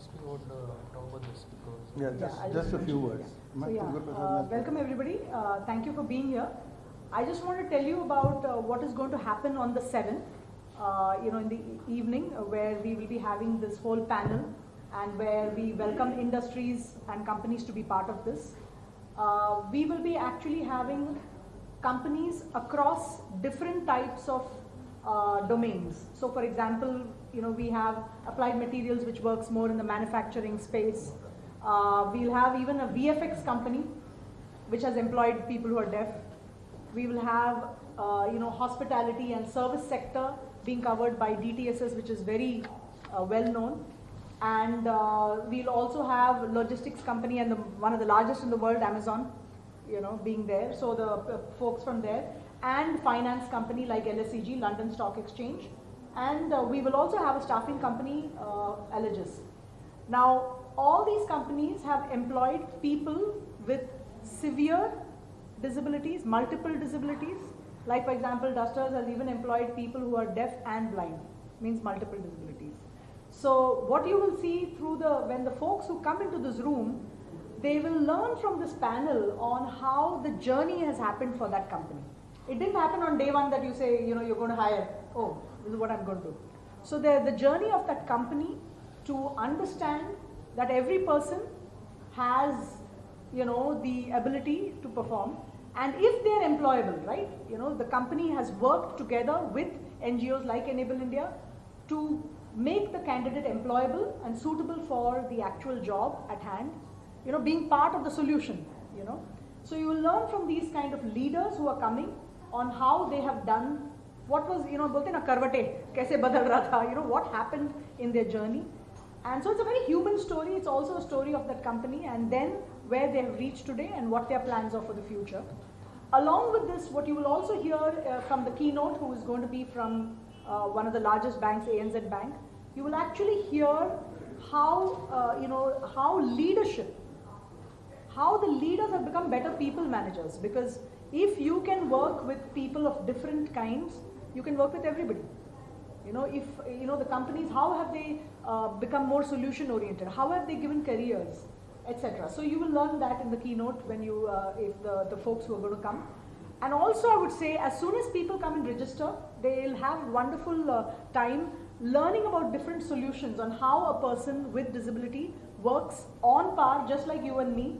just we would uh, talk about this because Yeah, Yeah, just, I'll just a few words. yeah. So, yeah, uh, welcome everybody. Uh, thank you for being here. I just want to tell you about uh, what is going to happen on the 7th, uh, you know, in the e- evening, uh, where we will be having this whole panel and where we welcome industries and companies to be part of this. Uh, we will be actually having companies across different types of uh, domains. So, for example, you know, we have applied materials which works more in the manufacturing space. Uh, we'll have even a VFX company which has employed people who are deaf. We will have, uh, you know, hospitality and service sector being covered by DTSS, which is very uh, well known. And uh, we'll also have logistics company and the, one of the largest in the world, Amazon, you know, being there. So the uh, folks from there and finance company like LSEG, London Stock Exchange. And uh, we will also have a staffing company, uh, Allegis. Now, all these companies have employed people with severe disabilities, multiple disabilities. Like, for example, Dusters has even employed people who are deaf and blind, means multiple disabilities. So, what you will see through the, when the folks who come into this room, they will learn from this panel on how the journey has happened for that company. It didn't happen on day one that you say, you know, you're going to hire, oh, is what I'm going to do. So, the, the journey of that company to understand that every person has you know the ability to perform and if they're employable right you know the company has worked together with ngos like enable india to make the candidate employable and suitable for the actual job at hand you know being part of the solution you know so you will learn from these kind of leaders who are coming on how they have done what was you know bolte na karvate kaise badal raha tha you know what happened in their journey and so it's a very human story. It's also a story of that company and then where they have reached today and what their plans are for the future. Along with this, what you will also hear uh, from the keynote, who is going to be from uh, one of the largest banks, ANZ Bank, you will actually hear how, uh, you know, how leadership, how the leaders have become better people managers. Because if you can work with people of different kinds, you can work with everybody. You know, if you know the companies, how have they uh, become more solution oriented? How have they given careers, etc. So you will learn that in the keynote when you, uh, if the, the folks who are going to come. And also, I would say, as soon as people come and register, they'll have wonderful uh, time learning about different solutions on how a person with disability works on par, just like you and me,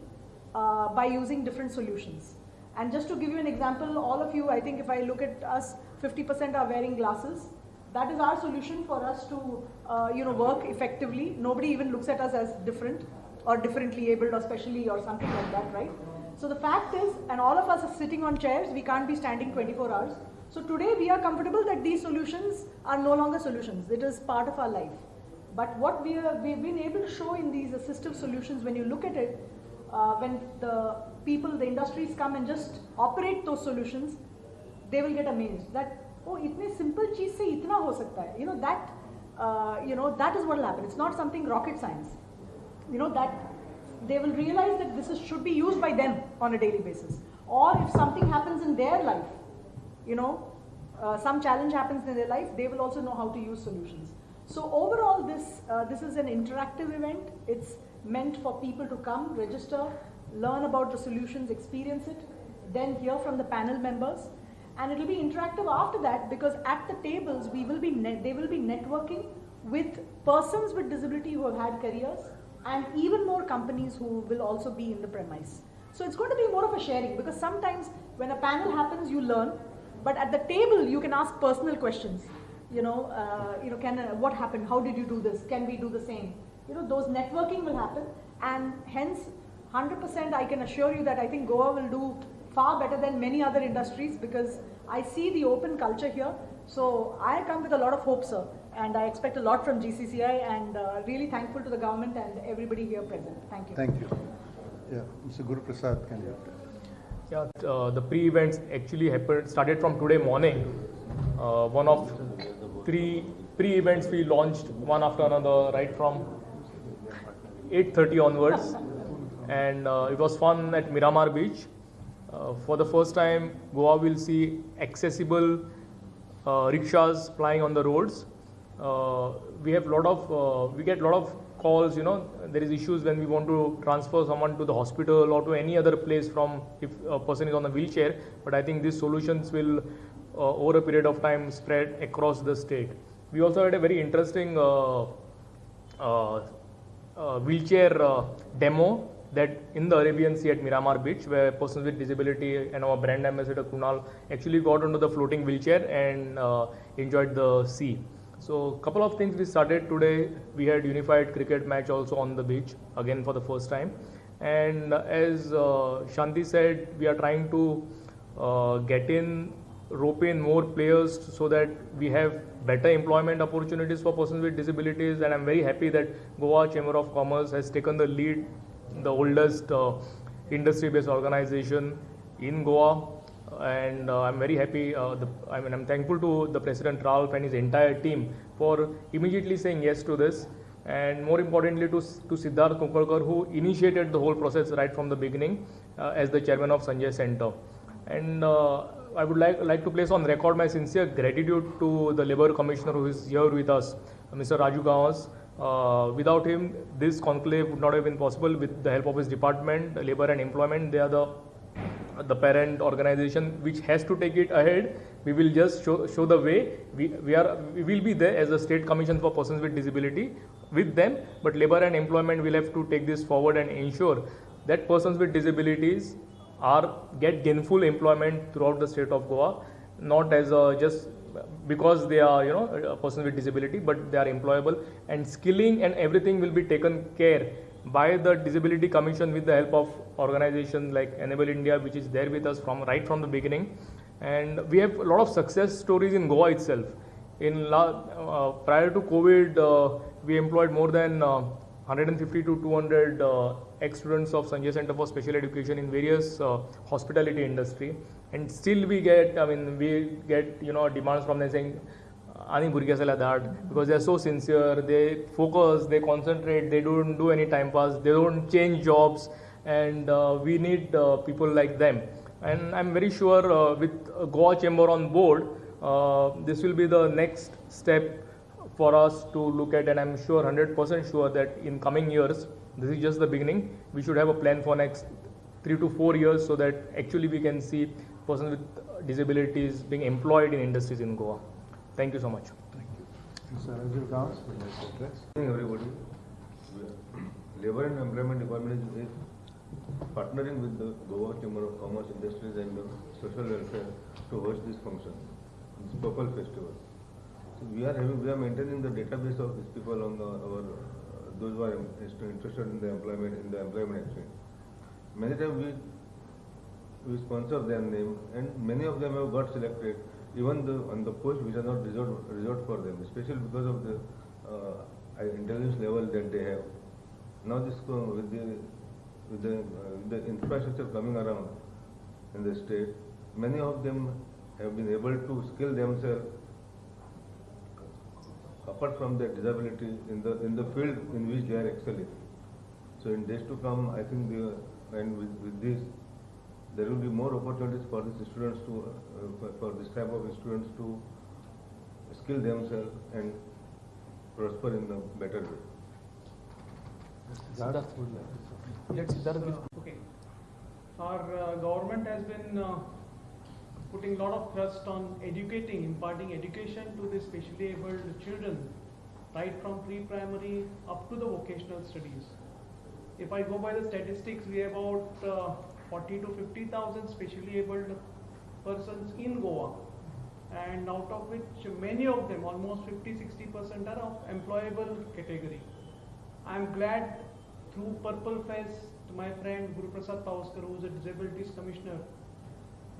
uh, by using different solutions. And just to give you an example, all of you, I think if I look at us, 50% are wearing glasses. That is our solution for us to uh, you know work effectively. Nobody even looks at us as different or differently abled or specially or something like that right? So the fact is and all of us are sitting on chairs we can't be standing 24 hours. So today we are comfortable that these solutions are no longer solutions. It is part of our life. But what we are, we've been able to show in these assistive solutions when you look at it uh, when the people the industries come and just operate those solutions they will get amazed that oh itne simple cheez se itna ho sakta hai. You know that uh, you know that is what will happen. It's not something rocket science. You know that they will realize that this is, should be used by them on a daily basis. Or if something happens in their life you know uh, some challenge happens in their life they will also know how to use solutions. So overall this uh, this is an interactive event. It's meant for people to come register learn about the solutions experience it then hear from the panel members and it will be interactive after that because at the tables we will be they will be networking with persons with disability who have had careers and even more companies who will also be in the premise. So it's going to be more of a sharing because sometimes when a panel happens you learn. But at the table you can ask personal questions. You know uh, you know can uh, what happened? How did you do this? Can we do the same? You know those networking will happen. And hence 100% i can assure you that i think goa will do far better than many other industries because I see the open culture here. So I come with a lot of hope, sir, and I expect a lot from GCCI and uh, really thankful to the government and everybody here present. Thank you. Thank you. Yeah, Mr. Guru Prasad, can you? Yeah, uh, the pre-events actually happened started from today morning. Uh, one of three pre-events we launched one after another, right from 8:30 onwards, and uh, it was fun at Miramar Beach. Uh, for the first time, Goa will see accessible uh, rickshaws plying on the roads. Uh, we have lot of we get a lot of calls, you know, there is issues when we want to transfer someone to the hospital or to any other place from if a person is on a wheelchair. But I think these solutions will, over a period of time, spread across the state. We also had a very interesting uh, uh, uh, wheelchair demo that in the Arabian Sea at Miramar Beach, where persons with disability and our brand ambassador Kunal actually got onto the floating wheelchair and uh, enjoyed the sea. So, a couple of things we started today. We had unified cricket match also on the beach again for the first time, and uh, as uh, Shanti said, we are trying to uh, get in rope in more players so that we have better employment opportunities for persons with disabilities and i'm very happy that goa chamber of commerce has taken the lead the oldest uh, industry based organization in goa and uh, i'm very happy uh, the, i mean i'm thankful to the president ralph and his entire team for immediately saying yes to this and more importantly to, to Siddharth Kukalkar who initiated the whole process right from the beginning uh, as the chairman of Sanjay Center. And uh, I would like, like to place on record my sincere gratitude to the Labour Commissioner who is here with us, Mr. Raju Gawas. Uh, without him, this conclave would not have been possible with the help of his department, Labour and Employment. They are the the parent organization which has to take it ahead. We will just show, show the way. We, we are we will be there as a state commission for persons with disability with them, but labor and employment will have to take this forward and ensure that persons with disabilities are get gainful employment throughout the state of Goa, not as a just because they are you know a person with disability, but they are employable and skilling and everything will be taken care by the disability commission with the help of organizations like enable india which is there with us from right from the beginning. And we have a lot of success stories in goa itself. In la, uh, prior to covid uh, we employed more than uh, 150 to 200 uh, ex-students of Sanjay Center for Special Education in various uh, hospitality industry and still we get, I mean, we get, you know, demands from them saying, uh, Ani Burgasala that because they are so sincere, they focus, they concentrate, they don't do any time pass, they don't change jobs and uh, we need uh, people like them. And I'm very sure uh, with Goa Chamber on board, this will be the next step for us to look at and i'm sure 100% sure that in coming years this is just the beginning we should have a plan for next 3 to 4 years so that actually we can see persons with disabilities being employed in industries in goa thank you so much Thank you. Mr. Rajiv Gauss would like to address. Good evening, everybody. Labor and Employment Department is, is partnering with the Goa Chamber of Commerce, Industries and Social Welfare to host this function, this Purple Festival. We are having, we are maintaining the database of these people on the, our, uh, those who are interested in the employment, in the employment exchange. Many times we, we sponsor their name and many of them have got selected even the, on the post which are not reserved, reserved for them, especially because of the uh, intelligence level that they have. Now this co- with the with the, uh, the infrastructure coming around in the state, many of them have been able to skill themselves apart from their disability in the in the field in which they are excelling. So in days to come, I think the and with, with this, there will be more opportunities for these students to uh, for, for this type of students to skill themselves and prosper in a better way. Siddharth would like to say. Let Siddharth give. Okay. Our uh, government has been uh, putting a lot of thrust on educating, imparting education to the specially abled children, right from pre-primary up to the vocational studies. If I go by the statistics, we have about uh, 40 to 50,000 specially abled persons in Goa, and out of which many of them, almost 50-60% are of employable category. I'm glad through Purple Fest, my friend Guru Prasad who is a disabilities commissioner,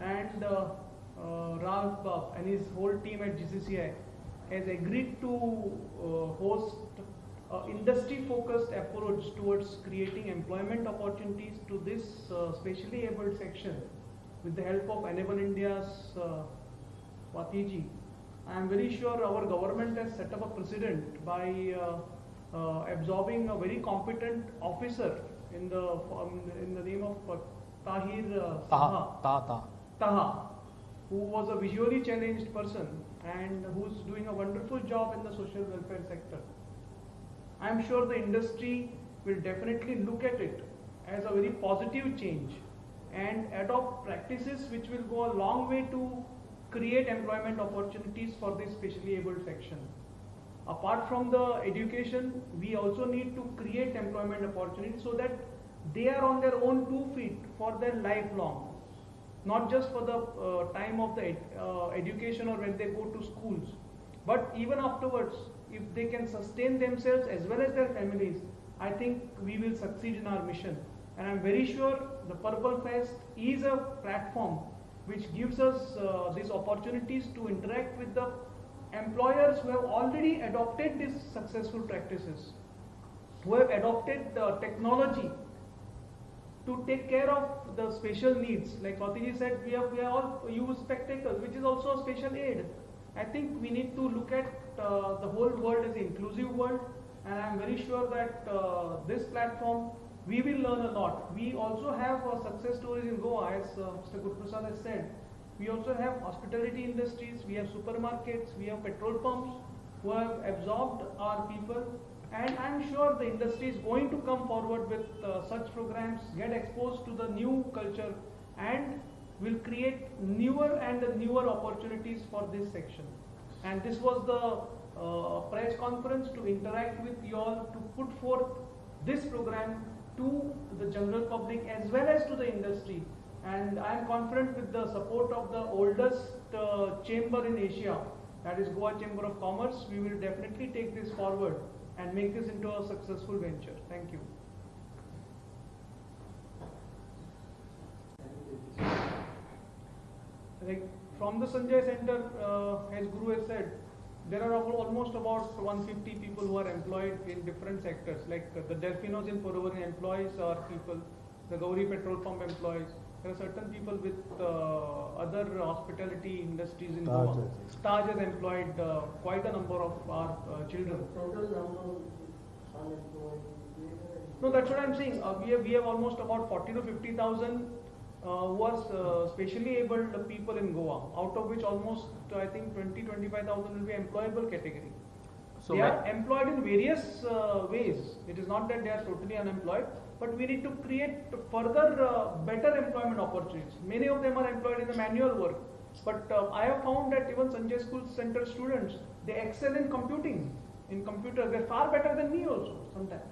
and uh, uh, Ralph Bab and his whole team at GCCI has agreed to uh, host uh, industry-focused approach towards creating employment opportunities to this uh, specially abled section with the help of Enable India's uh, Watiji. I am very sure our government has set up a precedent by uh, uh, absorbing a very competent officer in the um, in the name of uh, Tahir uh, Saha. Taha. Taha. Taha. Who was a visually challenged person and who's doing a wonderful job in the social welfare sector. I'm sure the industry will definitely look at it as a very positive change and adopt practices which will go a long way to create employment opportunities for the specially abled section. Apart from the education, we also need to create employment opportunities so that they are on their own two feet for their lifelong. Not just for the uh, time of the ed- uh, education or when they go to schools, but even afterwards, if they can sustain themselves as well as their families, I think we will succeed in our mission. And I'm very sure the Purple Fest is a platform which gives us uh, these opportunities to interact with the employers who have already adopted these successful practices, who have adopted the technology to take care of the special needs. Like Swatiji said, we have, we have all use spectacles, which is also a special aid. I think we need to look at uh, the whole world as an inclusive world, and I'm very sure that uh, this platform we will learn a lot. We also have uh, success stories in Goa, as uh, Mr. Gurprasad has said. We also have hospitality industries, we have supermarkets, we have petrol pumps who have absorbed our people and I'm sure the industry is going to come forward with uh, such programs, get exposed to the new culture and will create newer and newer opportunities for this section. And this was the uh, press conference to interact with you all to put forth this program to the general public as well as to the industry. And I am confident with the support of the oldest uh, chamber in Asia, that is Goa Chamber of Commerce, we will definitely take this forward and make this into a successful venture. Thank you. Like from the Sanjay Center, uh, as Guru has said, there are almost about 150 people who are employed in different sectors. Like the Delfinos in Puruvani employees are people, the Gauri petrol pump employs. There are certain people with uh, other hospitality industries in Taj Goa. has- Taj has employed uh, quite a number of our uh, children. No, that's what I'm saying. Uh, we have we have almost about 40 to 50 thousand uh, who are uh, specially abled people in Goa, out of which almost uh, I think 20 25,000 will be employable category. So they are employed in various uh, ways. It is not that they are totally unemployed, but we need to create further uh, better employment opportunities. Many of them are employed in the manual work, but uh, I have found that even Sanjay School Center students they excel in computing, in computers. They're far better than me also sometimes.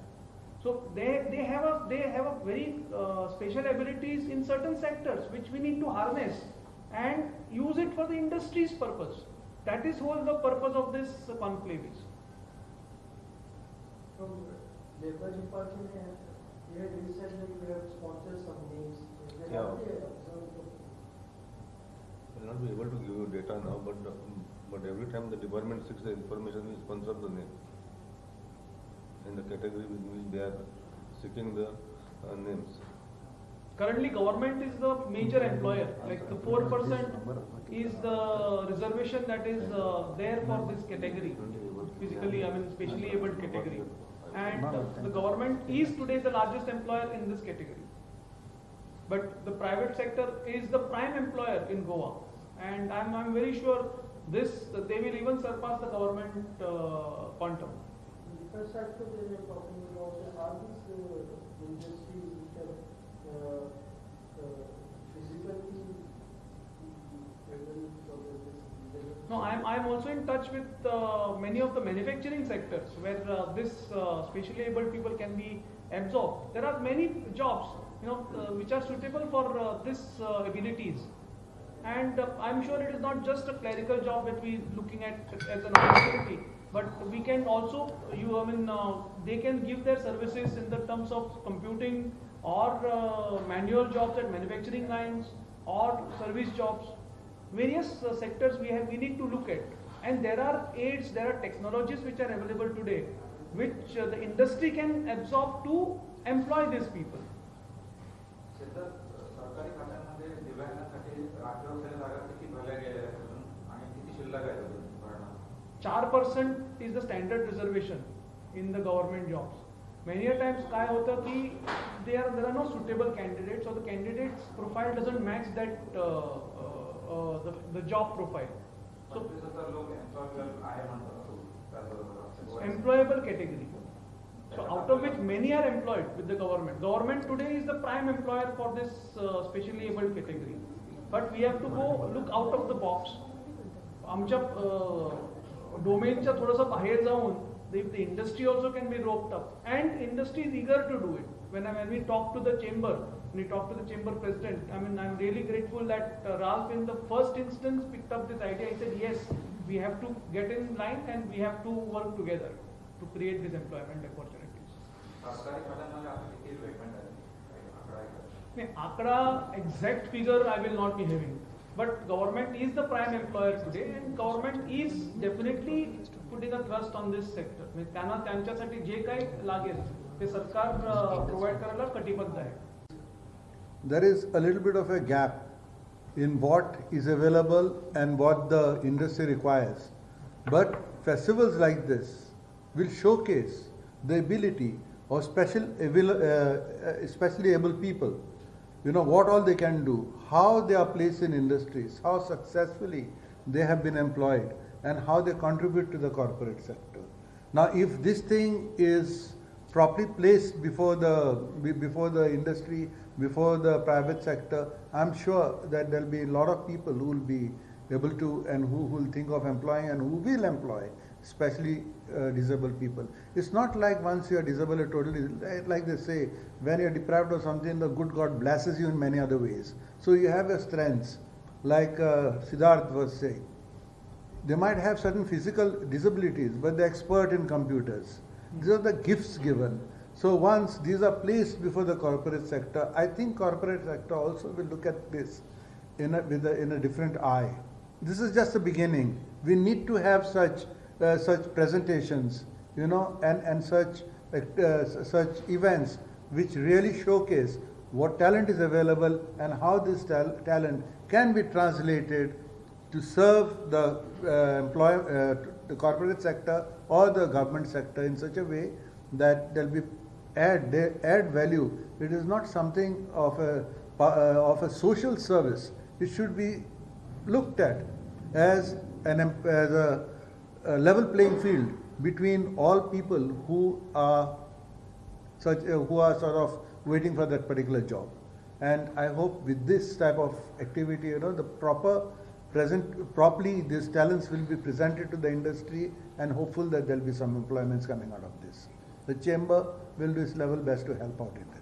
So they, they have a they have a very uh, special abilities in certain sectors which we need to harness and use it for the industry's purpose. That is whole the purpose of this conclave is. From labor department, you have- you had recently you have sponsored some names. Is there Yeah. not a- so- Will not be able to give you data now, but, uh, but every time the department seeks the information, we sponsor the name. In the category with which they are seeking the uh, names. Currently, government is the major employer. Like the four percent is the reservation that is uh, there for this category. Physically, I mean, specially abled category. And the government is today the largest employer in this category. But the private sector is the prime employer in Goa. And I'm, I'm very sure this, they will even surpass the government uh, quantum. Infrastructure they were talking about, are these industries which are No, I'm, I'm also in touch with uh, many of the manufacturing sectors where uh, this uh, specially able people can be absorbed. There are many jobs, you know, uh, which are suitable for uh, this uh, abilities. And I'm sure it is not just a clerical job that we are looking at as an opportunity, but we can also, you, I mean, they can give their services in the terms of computing or manual jobs at manufacturing lines or service jobs various uh, sectors we have we need to look at and there are aids there are technologies which are available today which uh, the industry can absorb to employ these people सध्या सरकारी खात्यांमध्ये दिव्यांगासाठी राखीव असलेल्या जागा किती भरल्या गेलेल्या आहेत अजून आणि किती शिल्लक आहेत अजून भरणं 4% is the standard reservation in the government jobs many a times काय होतं की there are there are no suitable candidates or the candidates profile doesn't match that uh, uh, uh, the, the job profile so पंचवीस हजार लोक employable आहे म्हणतात त्याचबरोबर employable category So out of which many are employed with the government. Government today is the prime employer for this uh, specially abled category. But we have to go look out of the box. आमच्या डोमेनच्या थोडंसं बाहेर जाऊन if the industry also can be roped up and industry is eager to do it. When, I, when we talk to the chamber, when we talk to the chamber president, I mean, I'm really grateful that uh, Ralph in the first instance picked up this idea. He said, yes, we have to get in line and we have to work together to create these employment opportunities. सरकारी खात्यांमध्ये आता किती requirement आहे काही आकडा आहे का? नाही, आकडा exact figure I will not be having but government is the prime employer today and government is definitely putting a trust on this sector म्हणजे त्यांना त्यांच्यासाठी जे काही लागेल ते सरकार प्रोव्हाइड करायला कटिबद्ध आहे there is a little bit of a gap in what is available and what the industry requires. But festivals like this will showcase the ability of special, uh, uh, especially able people. You know what all they can do, how they are placed in industries, how successfully they have been employed, and how they contribute to the corporate sector. Now, if this thing is properly placed before the before the industry, before the private sector, I'm sure that there'll be a lot of people who will be able to and who will think of employing and who will employ, especially uh, disabled people. It's not like once you are disabled, you're totally like they say, when you're deprived of something, the good God blesses you in many other ways. So you have your strengths, like uh, Siddharth was saying they might have certain physical disabilities, but they're expert in computers. These are the gifts given. So once these are placed before the corporate sector, I think corporate sector also will look at this in a, with a, in a different eye. This is just the beginning. We need to have such uh, such presentations, you know, and and such uh, such events which really showcase what talent is available and how this tal- talent can be translated to serve the uh, employ, uh, the corporate sector or the government sector in such a way that there'll be add they add value. It is not something of a uh, of a social service. It should be looked at as an as a, a level playing field between all people who are such uh, who are sort of waiting for that particular job. And I hope with this type of activity, you know, the proper present properly these talents will be presented to the industry and hopeful that there'll be some employments coming out of this. The chamber will do its level best to help out in this.